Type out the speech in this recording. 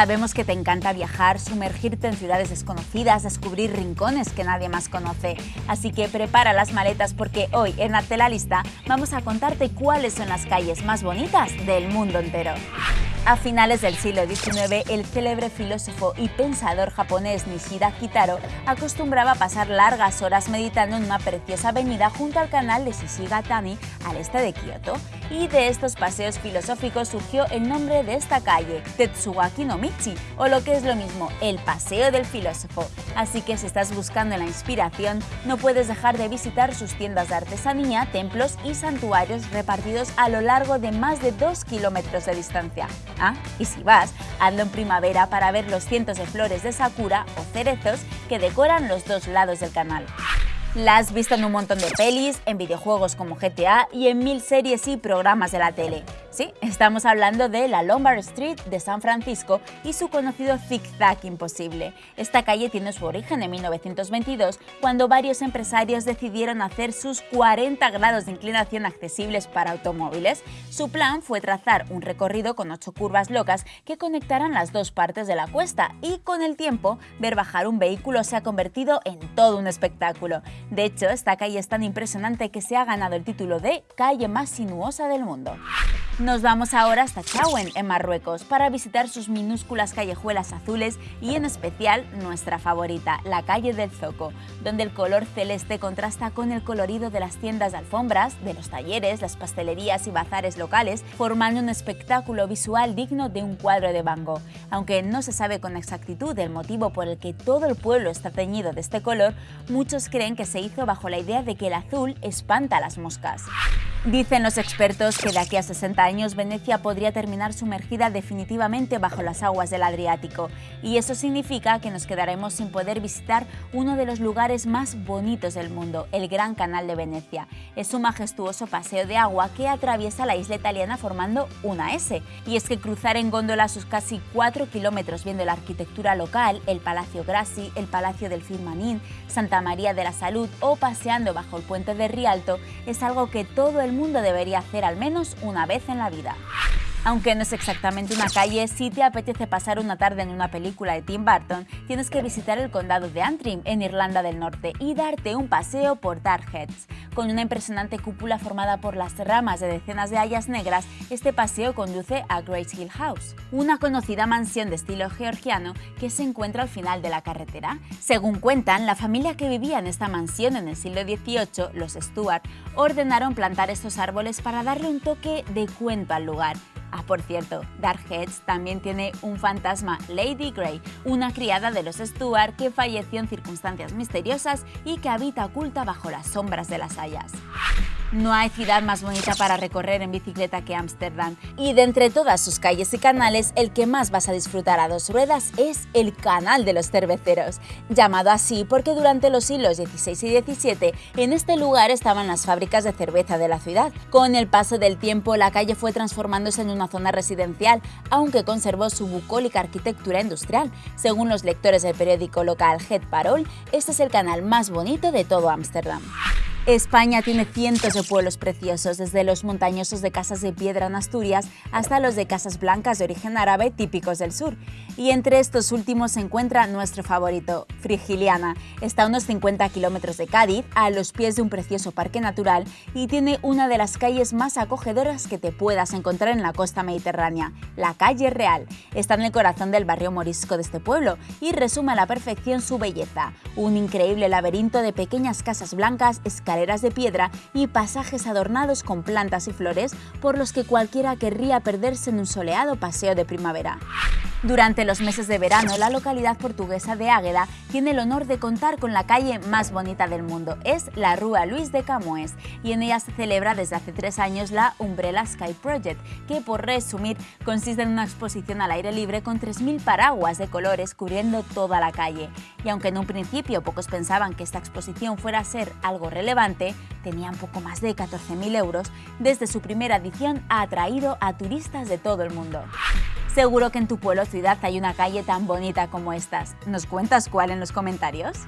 Sabemos que te encanta viajar, sumergirte en ciudades desconocidas, descubrir rincones que nadie más conoce. Así que prepara las maletas porque hoy en Arte la Lista vamos a contarte cuáles son las calles más bonitas del mundo entero. A finales del siglo XIX, el célebre filósofo y pensador japonés Nishida Kitaro acostumbraba a pasar largas horas meditando en una preciosa avenida junto al canal de Shishigatani al este de Kioto. Y de estos paseos filosóficos surgió el nombre de esta calle, Tetsuwaki no Michi, o lo que es lo mismo, el Paseo del Filósofo. Así que si estás buscando la inspiración, no puedes dejar de visitar sus tiendas de artesanía, templos y santuarios repartidos a lo largo de más de 2 kilómetros de distancia. Ah, y si vas, hazlo en primavera para ver los cientos de flores de sakura o cerezos que decoran los dos lados del canal. La has visto en un montón de pelis, en videojuegos como GTA y en mil series y programas de la tele. Sí, estamos hablando de la Lombard Street de San Francisco y su conocido zigzag imposible. Esta calle tiene su origen en 1922, cuando varios empresarios decidieron hacer sus 40 grados de inclinación accesibles para automóviles. Su plan fue trazar un recorrido con ocho curvas locas que conectaran las dos partes de la cuesta y con el tiempo ver bajar un vehículo se ha convertido en todo un espectáculo. De hecho, esta calle es tan impresionante que se ha ganado el título de calle más sinuosa del mundo. Nos vamos ahora hasta Chauen, en Marruecos, para visitar sus minúsculas callejuelas azules y en especial nuestra favorita, la calle del Zoco, donde el color celeste contrasta con el colorido de las tiendas de alfombras, de los talleres, las pastelerías y bazares locales, formando un espectáculo visual digno de un cuadro de Van Gogh. Aunque no se sabe con exactitud el motivo por el que todo el pueblo está teñido de este color, muchos creen que se hizo bajo la idea de que el azul espanta a las moscas. Dicen los expertos que de aquí a 60 años Venecia podría terminar sumergida definitivamente bajo las aguas del Adriático y eso significa que nos quedaremos sin poder visitar uno de los lugares más bonitos del mundo, el Gran Canal de Venecia. Es un majestuoso paseo de agua que atraviesa la isla italiana formando una S. Y es que cruzar en góndola sus casi 4 kilómetros viendo la arquitectura local, el Palacio Grassi, el Palacio del Firmanín, Santa María de la Salud o paseando bajo el puente de Rialto es algo que todo el mundo debería hacer al menos una vez en la vida. Aunque no es exactamente una calle, si te apetece pasar una tarde en una película de Tim Burton, tienes que visitar el condado de Antrim, en Irlanda del Norte, y darte un paseo por Darkheads. Con una impresionante cúpula formada por las ramas de decenas de hayas negras, este paseo conduce a Grace Hill House, una conocida mansión de estilo georgiano que se encuentra al final de la carretera. Según cuentan, la familia que vivía en esta mansión en el siglo XVIII, los Stuart, ordenaron plantar estos árboles para darle un toque de cuento al lugar Ah, por cierto, Darkheads también tiene un fantasma, Lady Grey, una criada de los Stuart que falleció en circunstancias misteriosas y que habita oculta bajo las sombras de las hayas. No hay ciudad más bonita para recorrer en bicicleta que Ámsterdam y de entre todas sus calles y canales el que más vas a disfrutar a dos ruedas es el Canal de los Cerveceros, llamado así porque durante los siglos XVI y XVII en este lugar estaban las fábricas de cerveza de la ciudad. Con el paso del tiempo la calle fue transformándose en una zona residencial, aunque conservó su bucólica arquitectura industrial. Según los lectores del periódico local Het Parol, este es el canal más bonito de todo Ámsterdam. España tiene cientos de pueblos preciosos, desde los montañosos de casas de piedra en Asturias hasta los de casas blancas de origen árabe típicos del sur. Y entre estos últimos se encuentra nuestro favorito, Frigiliana. Está a unos 50 kilómetros de Cádiz, a los pies de un precioso parque natural y tiene una de las calles más acogedoras que te puedas encontrar en la costa mediterránea, la Calle Real. Está en el corazón del barrio morisco de este pueblo y resume a la perfección su belleza, un increíble laberinto de pequeñas casas blancas, de piedra y pasajes adornados con plantas y flores por los que cualquiera querría perderse en un soleado paseo de primavera. Durante los meses de verano, la localidad portuguesa de Águeda tiene el honor de contar con la calle más bonita del mundo. Es la Rúa Luis de Camoes y en ella se celebra desde hace tres años la Umbrella Sky Project, que por resumir consiste en una exposición al aire libre con 3.000 paraguas de colores cubriendo toda la calle. Y aunque en un principio pocos pensaban que esta exposición fuera a ser algo relevante, tenían poco más de 14.000 euros, desde su primera edición ha atraído a turistas de todo el mundo. Seguro que en tu pueblo o ciudad hay una calle tan bonita como estas. ¿Nos cuentas cuál en los comentarios?